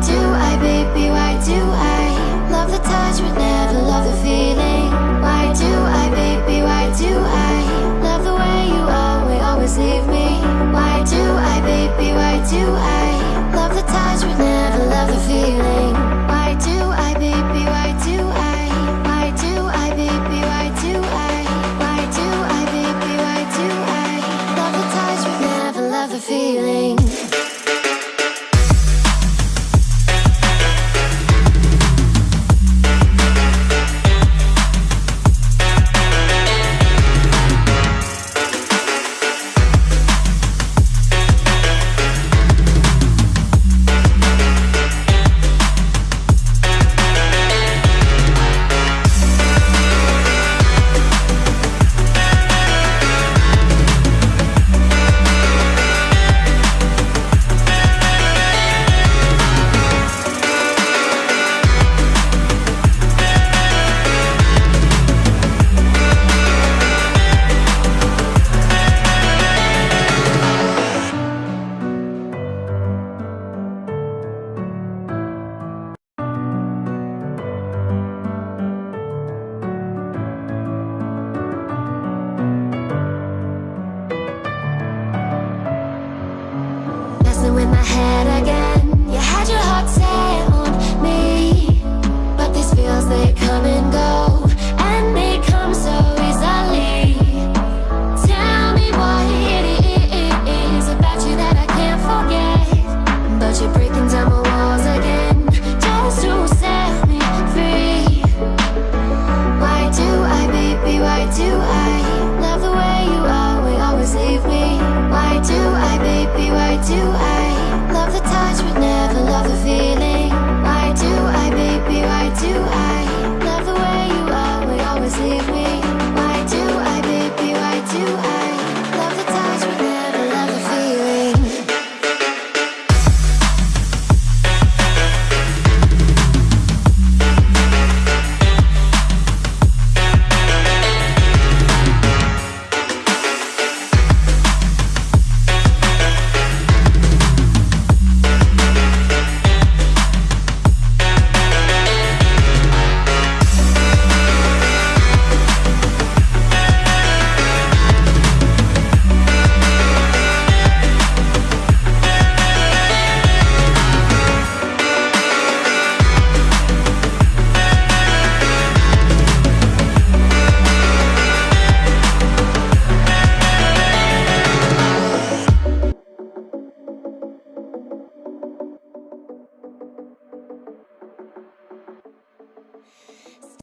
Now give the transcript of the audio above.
do I, baby? Why do I?